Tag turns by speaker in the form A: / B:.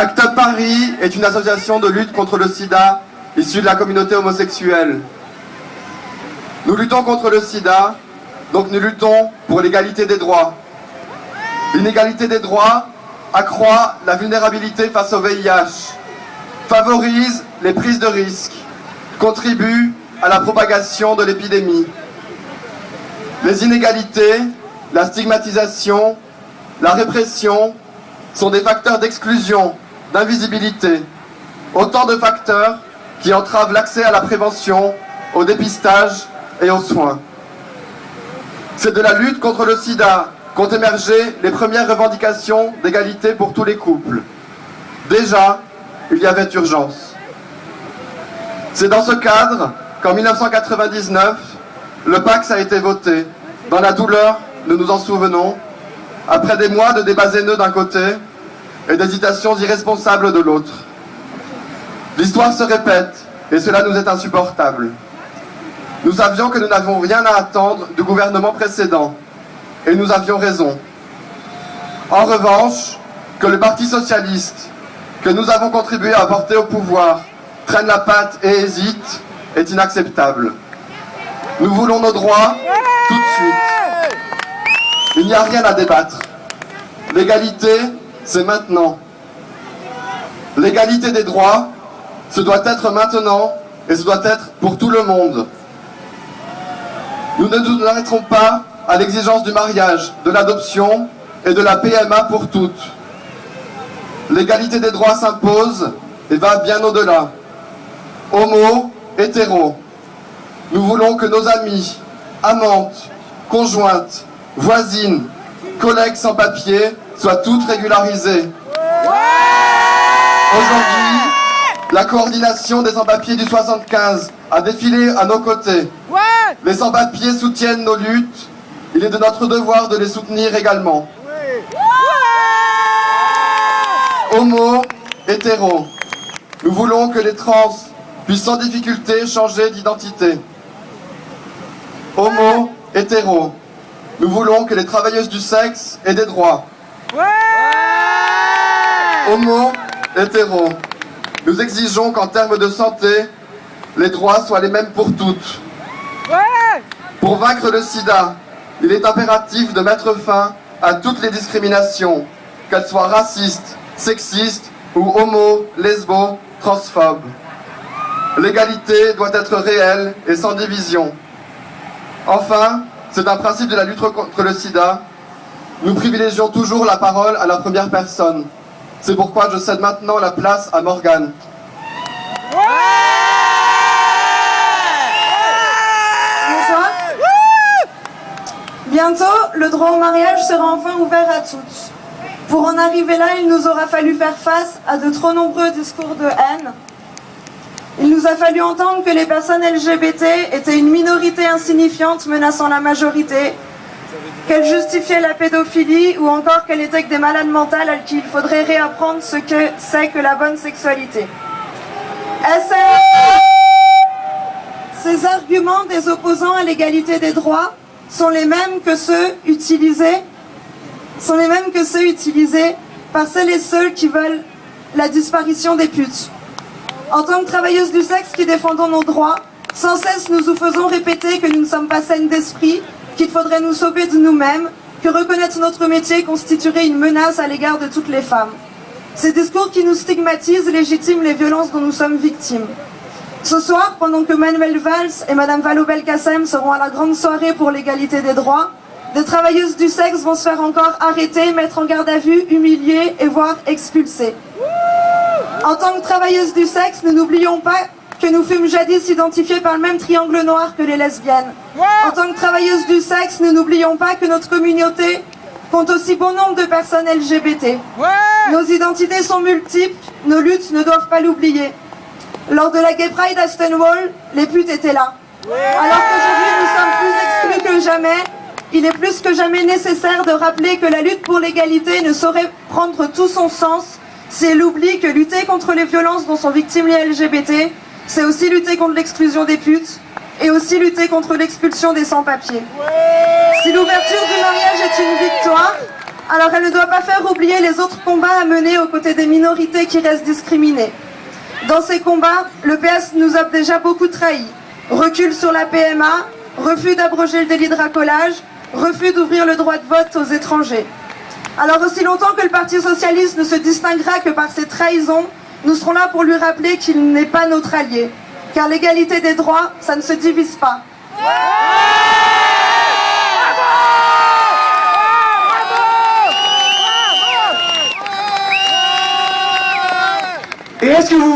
A: Act Paris est une association de lutte contre le sida issue de la communauté homosexuelle. Nous luttons contre le sida, donc nous luttons pour l'égalité des droits. L'inégalité des droits accroît la vulnérabilité face au VIH, favorise les prises de risques, contribue à la propagation de l'épidémie. Les inégalités, la stigmatisation, la répression sont des facteurs d'exclusion, d'invisibilité, autant de facteurs qui entravent l'accès à la prévention, au dépistage et aux soins. C'est de la lutte contre le sida qu'ont émergé les premières revendications d'égalité pour tous les couples. Déjà, il y avait urgence. C'est dans ce cadre qu'en 1999, le Pax a été voté. Dans la douleur, nous nous en souvenons, après des mois de débats haineux d'un côté et d'hésitations irresponsables de l'autre. L'histoire se répète et cela nous est insupportable. Nous savions que nous n'avions rien à attendre du gouvernement précédent et nous avions raison. En revanche, que le Parti Socialiste, que nous avons contribué à porter au pouvoir, prenne la patte et hésite, est inacceptable. Nous voulons nos droits tout de suite. Il n'y a rien à débattre. L'égalité, c'est maintenant. L'égalité des droits, ce doit être maintenant et ce doit être pour tout le monde. Nous ne nous arrêterons pas à l'exigence du mariage, de l'adoption et de la PMA pour toutes. L'égalité des droits s'impose et va bien au-delà. Homo, hétéro. Nous voulons que nos amis, amantes, conjointes, voisines, collègues sans papier soient toutes régularisées. Aujourd'hui, la coordination des sans-papiers du 75 a défilé à nos côtés. Les sans-papiers soutiennent nos luttes. Il est de notre devoir de les soutenir également. Homo, hétéro. Nous voulons que les trans puissent sans difficulté changer d'identité. Homo, hétéro. Nous voulons que les travailleuses du sexe aient des droits. Homo, hétéro. Nous exigeons qu'en termes de santé, les droits soient les mêmes pour toutes. Pour vaincre le sida, il est impératif de mettre fin à toutes les discriminations, qu'elles soient racistes, sexistes ou homo, lesbo, transphobes. L'égalité doit être réelle et sans division. Enfin, c'est un principe de la lutte contre le sida. Nous privilégions toujours la parole à la première personne. C'est pourquoi je cède maintenant la place à Morgane.
B: Bonsoir. Bientôt, le droit au mariage sera enfin ouvert à tous. Pour en arriver là, il nous aura fallu faire face à de trop nombreux discours de haine. Il nous a fallu entendre que les personnes LGBT étaient une minorité insignifiante menaçant la majorité, qu'elles justifiaient la pédophilie ou encore qu'elles étaient que des malades mentales à qui il faudrait réapprendre ce que c'est que la bonne sexualité. Ces arguments des opposants à l'égalité des droits sont les mêmes que ceux utilisés sont les mêmes que ceux utilisés par celles et ceux qui veulent la disparition des putes? En tant que travailleuses du sexe qui défendons nos droits, sans cesse nous nous faisons répéter que nous ne sommes pas saines d'esprit, qu'il faudrait nous sauver de nous-mêmes, que reconnaître notre métier constituerait une menace à l'égard de toutes les femmes. Ces discours qui nous stigmatisent légitiment les violences dont nous sommes victimes. Ce soir, pendant que Manuel Valls et Madame Vallaud-Belkacem seront à la grande soirée pour l'égalité des droits, des travailleuses du sexe vont se faire encore arrêter, mettre en garde à vue, humilier et voire expulser. En tant que travailleuses du sexe, nous n'oublions pas que nous fûmes jadis identifiés par le même triangle noir que les lesbiennes. En tant que travailleuses du sexe, nous n'oublions pas que notre communauté compte aussi bon nombre de personnes LGBT. Nos identités sont multiples, nos luttes ne doivent pas l'oublier. Lors de la Gay Pride à Stonewall, les putes étaient là. Alors qu'aujourd'hui nous sommes plus exclus que jamais, il est plus que jamais nécessaire de rappeler que la lutte pour l'égalité ne saurait prendre tout son sens si elle oublie que lutter contre les violences dont sont victimes les LGBT, c'est aussi lutter contre l'exclusion des putes et aussi lutter contre l'expulsion des sans-papiers. Si l'ouverture du mariage est une victoire, Alors elle ne doit pas faire oublier les autres combats à mener aux côtés des minorités qui restent discriminées. Dans ces combats, le PS nous a déjà beaucoup trahis. Recul sur la PMA, refus d'abroger le délit de racolage, refus d'ouvrir le droit de vote aux étrangers. Alors aussi longtemps que le Parti Socialiste ne se distinguera que par ses trahisons, nous serons là pour lui rappeler qu'il n'est pas notre allié. Car l'égalité des droits, ça ne se divise pas.
C: Et est-ce que vous